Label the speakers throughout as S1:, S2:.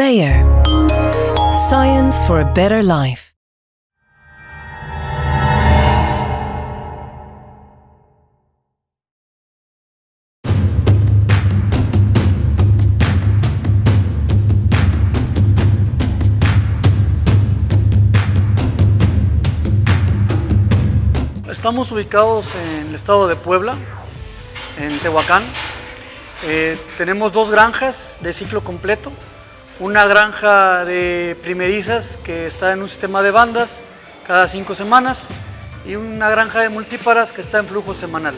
S1: Bayer. Science for a better life.
S2: Estamos ubicados en el estado de Puebla, en Tehuacán. Eh, tenemos dos granjas de ciclo completo. Una granja de primerizas que está en un sistema de bandas cada cinco semanas y una granja de multíparas que está en flujo semanal.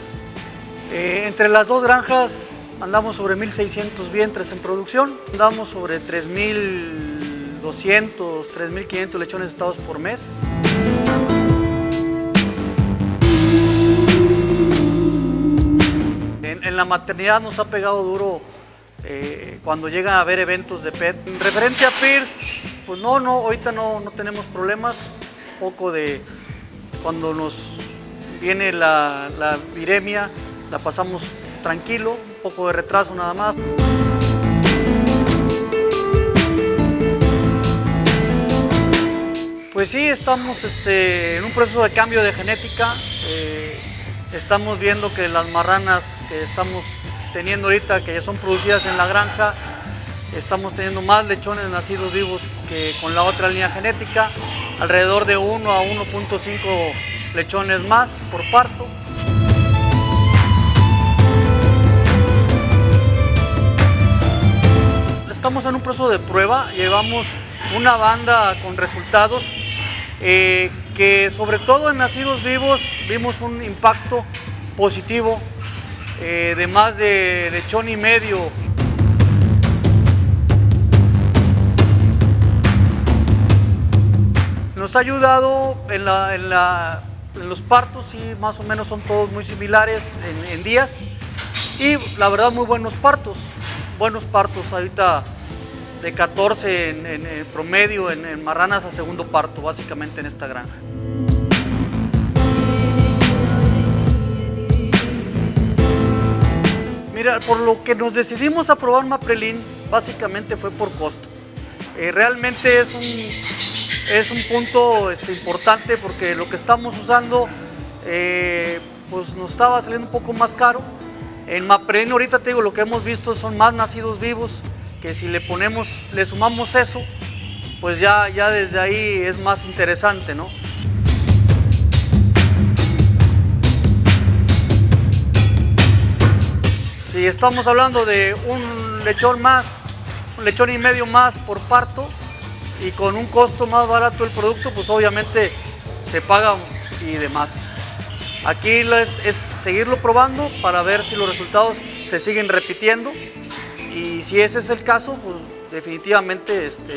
S2: Eh, entre las dos granjas andamos sobre 1.600 vientres en producción, andamos sobre 3.200, 3.500 lechones estados por mes. en la maternidad nos ha pegado duro eh, cuando llegan a haber eventos de PET. En referente a PIRS, pues no, no, ahorita no, no tenemos problemas. Un poco de cuando nos viene la, la viremia, la pasamos tranquilo, un poco de retraso nada más. Pues sí, estamos este, en un proceso de cambio de genética. Eh, Estamos viendo que las marranas que estamos teniendo ahorita, que ya son producidas en la granja, estamos teniendo más lechones nacidos vivos que con la otra línea genética, alrededor de 1 a 1.5 lechones más por parto. Estamos en un proceso de prueba, llevamos una banda con resultados eh, que sobre todo en nacidos vivos vimos un impacto positivo eh, de más de lechón y medio. Nos ha ayudado en, los partos y más o menos son todos muy similares en, en días y la verdad muy buenos partos, buenos partos ahorita de 14 en, promedio en, marranas a segundo parto, básicamente en esta granja. Mira, por lo que nos decidimos a probar Maprelin, básicamente fue por costo. Eh, realmente es un, es un punto este, importante porque lo que estamos usando eh, pues nos estaba saliendo un poco más caro. En Maprelin ahorita te digo, lo que hemos visto son más nacidos vivos, que si le ponemos, le sumamos eso, pues ya, ya desde ahí es más interesante, ¿no? Si estamos hablando de un lechón más, un lechón y medio más por parto y con un costo más barato el producto, pues obviamente se paga y demás. Aquí es, seguirlo probando para ver si los resultados se siguen repitiendo y si ese es el caso, pues definitivamente este,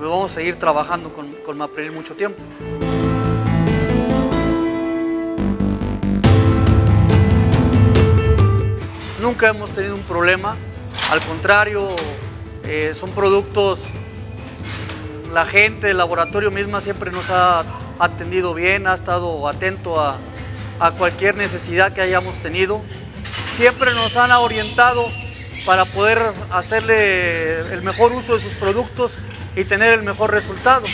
S2: vamos a seguir trabajando con, con Mapril mucho tiempo. Nunca hemos tenido un problema, al contrario, eh, son productos, la gente del laboratorio misma siempre nos ha atendido bien, ha estado atento a cualquier necesidad que hayamos tenido. Siempre nos han orientado para poder hacerle el mejor uso de sus productos y tener el mejor resultado.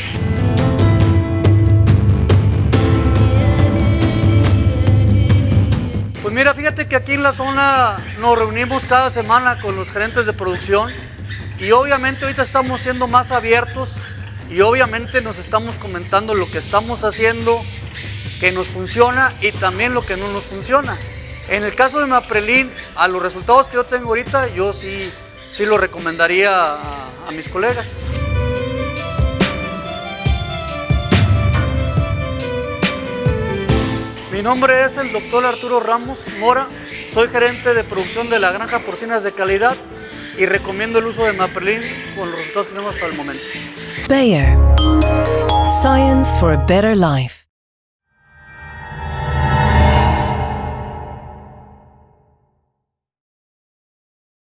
S2: Mira, fíjate que aquí en la zona nos reunimos cada semana con los gerentes de producción y obviamente ahorita estamos siendo más abiertos y obviamente nos estamos comentando lo que estamos haciendo, que nos funciona y también lo que no nos funciona. En el caso de Maprelin, a los resultados que yo tengo ahorita, yo sí, sí lo recomendaría a, a mis colegas. Nombre es el doctor Arturo Ramos Mora, soy gerente de producción de la granja porcinas de calidad y recomiendo el uso de Maprelin con los resultados que tenemos hasta el momento.
S1: Bayer. Science for a better life.